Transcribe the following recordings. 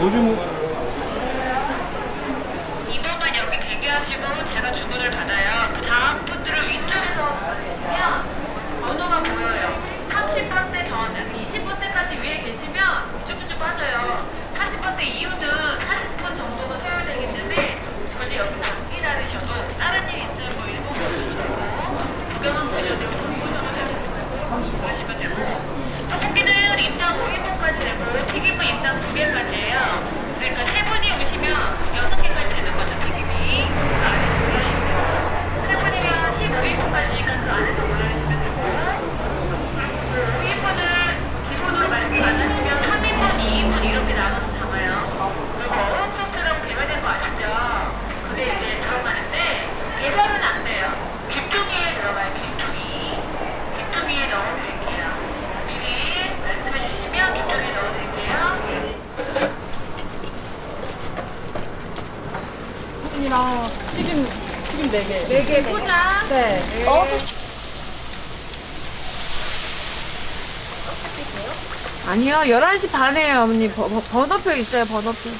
요즘 2번만 여기 대기하시고 제가 주문을 받아요. 그 다음 분들을 위쪽에서 보시면 번호가 보여요. 30번대 저는 20번대까지 위에 계시면 쭉쭉 빠져요. 40번대 이후는 40분 정도가 소요되기 때문에 굳이 여기 안 기다리셔도 다른 일 있으면 뭐 1분 보셔도 구경은 보셔도 되고 공부는 되고 그러시면 되고 떡볶이는 인당 5인분까지 되고요. 튀김은 인당 2개까지예요. 그러니까 세 분이 오시면 6개까지 되는 거죠, 튀김이. 그 안에서 올려주시면 되고. 세 분이면 15인분까지니까 그 안에서 올려주시면 되고요. 5인분을 기본으로 말씀 안 하시면 3인분, 2인분 이렇게 나눠서 담아요. 그리고 어묵 소스라고 개발된 거 아시죠? 그게 이제 들어가는데 개발은 안 돼요. 귓종이에 들어가요, 귓종이. 귓종이에 넣어드릴게요. 미리 말씀해 주시면 귓종이에 넣어드릴게요. 이랑 튀김 튀김 4개. 4개 포장. 네. 어? 아니요, 11시 반에요, 어머니. 번호표 있어요, 번호표.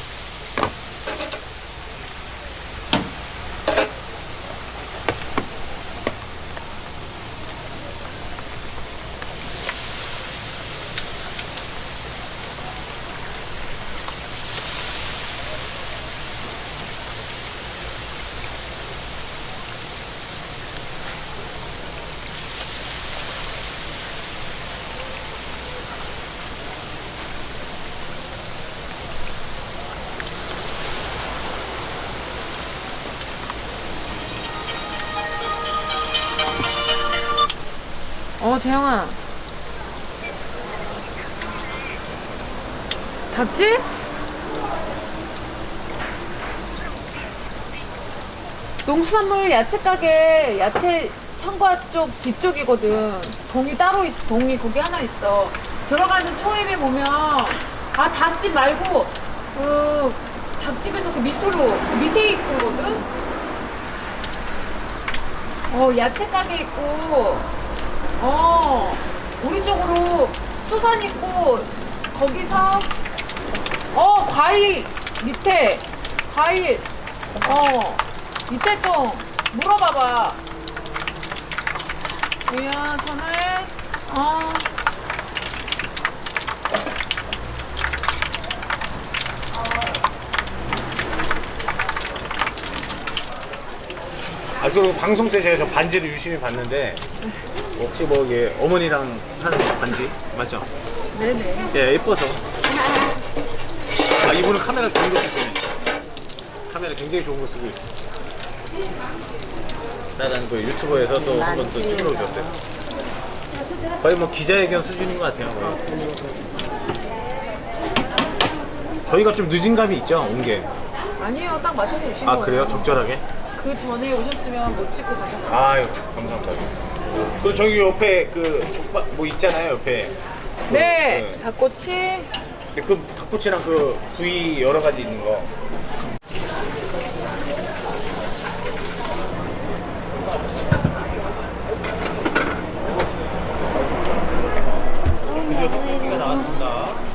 재영아. 닭지? 농수산물 야채 가게 야채 청과 쪽 뒤쪽이거든. 동이 따로 있어. 동이 거기 하나 있어. 들어가는 초입에 보면 아 닭집 말고 그 닭집에서 그 밑으로 그 밑에 있거든. 어 야채 가게 있고 어 우리 쪽으로 수산 있고 거기서 어 과일 밑에 과일 어 밑에 좀 물어봐봐. 뭐야 전화해? 어. 아, 그 방송 때 제가 저 반지를 유심히 봤는데 혹시 뭐 이게 어머니랑 하는 반지 맞죠? 네네 예, 예뻐서. 아, 이분은 카메라 좋은 거 쓰시네. 카메라 굉장히 좋은 거 쓰고 있어. 다른 그 유튜버에서 또 한 번 또 찍으러 오셨어요. 거의 뭐 기자회견 수준인 것 같아요. 거의. 저희가 좀 늦은 감이 있죠, 온 게. 아니에요 딱 맞춰서 오신 아, 거예요 그래요? 적절하게? 그 전에 오셨으면 못 찍고 가셨어요 아유, 감사합니다. 그 저기 옆에 그 족발 뭐 있잖아요, 옆에. 그, 네 그, 닭꼬치 그 닭꼬치랑 그 부위 여러 가지 있는 거. 드디어 떡볶이가 나왔습니다.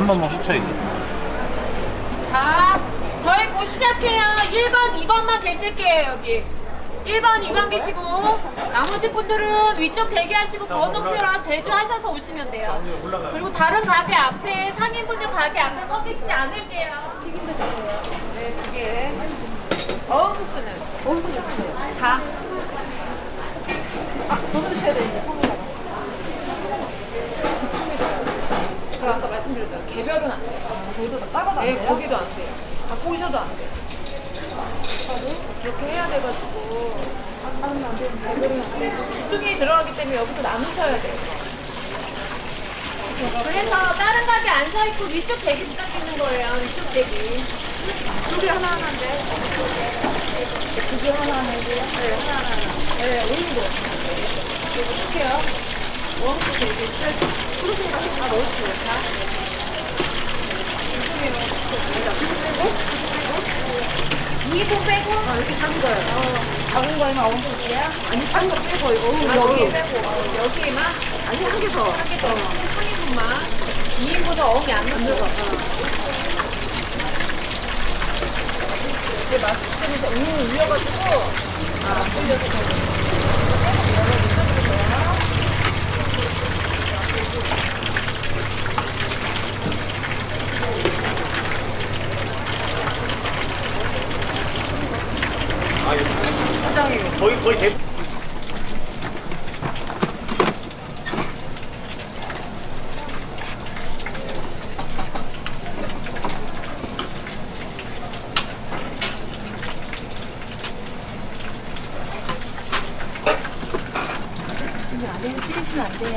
한 번만 훔쳐야지. 자, 저희 곧 시작해요. 1번, 2번만 계실게요, 여기. 1번, 2번 계시고, 나머지 분들은 위쪽 대기하시고 번호표랑 대조하셔서 오시면 돼요. 그리고 다른 가게 앞에, 상인분들 가게 앞에 서 계시지 않을게요. 튀김도 주세요. 네, 두 개. 어묵 소스는? 어묵 소스 다. 아, 더 넣으셔야 되는데, 콩에다가. 제가 아까 말씀드렸잖아요. 개별은 안 돼요. 저희도 다 따로 네, 거기도 안 돼요. 다 꼬셔도 안 돼요. 그렇게 해야 돼가지고. 개별은 안 돼요. 기둥이 들어가기 때문에 여기서 나누셔야 돼요. 그래서 다른 가게 안 서 있고 위쪽 대기 부탁드리는 거예요. 위쪽 대기. 두개 하나 하나인데. 두개 하나 하나고. 네, 하나 하나. 네, 오른도. 어떻게 해요? 원부터 이렇게 프로틴 같은 거다 넣어주세요. 다. 이도 빼고? 어, 이렇게 산 거예요. 어. 작은 거에만 어묵이에요? 아니, 산거 빼고, 이거. 아, 여기 빼고. 어. 여기에만? 아니, 한 개 더. 한 개 더. 한 인분만. 2인분은 어묵이 안 들어가. 어. 이게 마스크 때문에 음이 울려가지고, 아, 아 안 들려서. 찍으시면 안 돼요.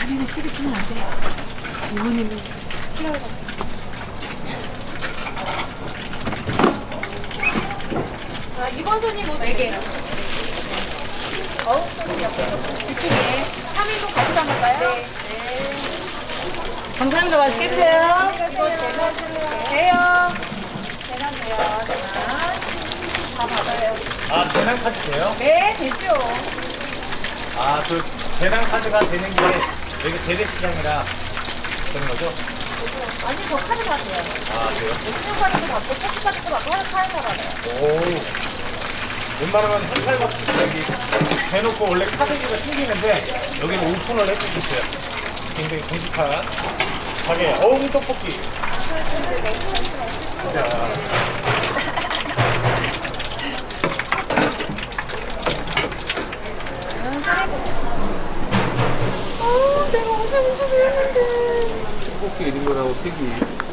안에는 찍으시면 안 돼요. 부모님이 싫어해가지고. 자, 이번 손님 뭐 4개. 어우, 손님 옆에 이쪽에 3인분 같이 담을까요? 네. 감사합니다. 맛있게 드세요. 이거 제가 돼요. 계산 돼요. 계산. 다 받아요. 아 카드 돼요? 네, 되죠. 아 그 재단 카드가 되는 게 여기 재래시장이라 그런 거죠? 아니, 저 카드 받아요. 아 그래요? 신용 카드도 받고, 체크 카드도 받고, 하나 카드 받아요. 오. 웬만하면 현찰받 여기 대놓고 원래 카드기가 숨기는데 여기는 오픈을 해주셨어요. 굉장히 정직한 가게 어묵 떡볶이. 자, 아, 내가 엄청 무서워했는데. 떡볶이 1인분하고 튀기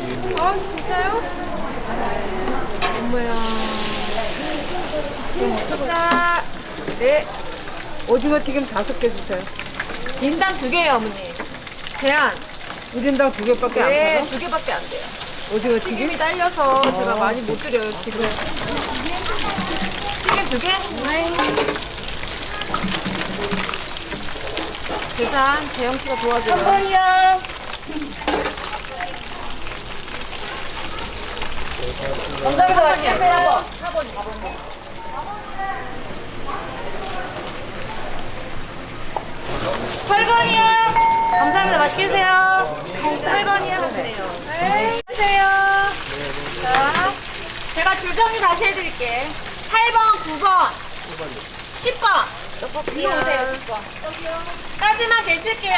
2인분. 아, 진짜요? 엄마야. 자, 네. 오징어 튀김 다섯 개 주세요. 인당 두 개예요, 어머니. 제한. 1인당 두 개밖에 안 네, 팔아? 두 개밖에 안 돼요. 오징어 튀김? 튀김이 딸려서 제가 많이 못 드려요, 지금. 튀김 두 개? 네. 계산 재영 씨가 도와줘요. 한번이요. 감사합니다. 맛있게 드세요. 8번이요. 감사합니다. 맛있게 드세요. 8번이요. 네. 안녕하세요. 자, 제가 줄 정리 다시 해드릴게. 8번, 9번, 10번. 이리 오세요, 10번. 까지만 계실게요.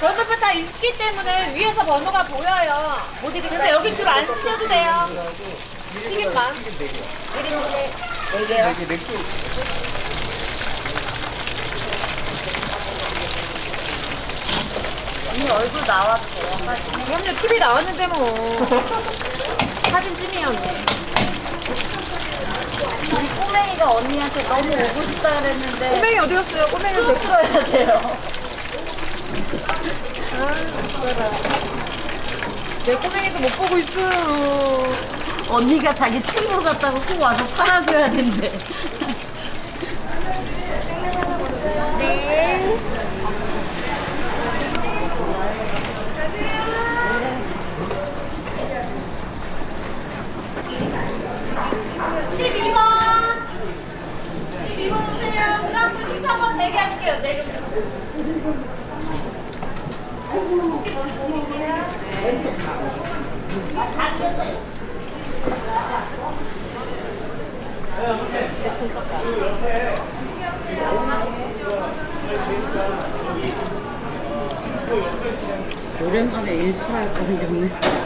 번호표 다 있기 때문에 위에서 번호가 보여요. 그래서 여기 줄 안 쓰셔도 돼요. 튀김만. 언니 얼굴 나왔어. 그럼요, TV 나왔는데 뭐. 사진 언니. 우리 꼬맹이가 언니한테 너무 오고 싶다 그랬는데 꼬맹이 어디 갔어요? 꼬맹이 데리고 돼요. 내 꼬맹이도 못 보고 있어요. 언니가 자기 친구 같다고 꼭 와서 팔아줘야 된대. 네. 12번. 12번 오세요. 그 다음 분 14번 대기하실게요. 네. 오랜만에 인스타 할 거 생겼네.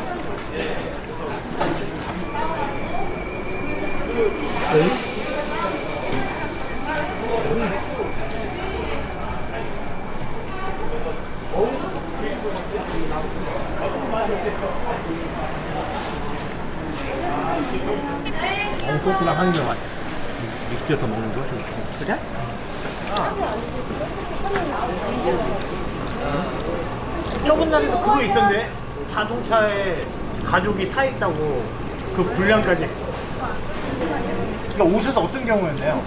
그렇구나 하는 게 맞아. 익혀서 먹는 거 좋지. 그래? 저번 날에도 그거 있던데 자동차에 가족이 타 있다고 그 분량까지. 그러니까 오셔서 어떤 경우였나요?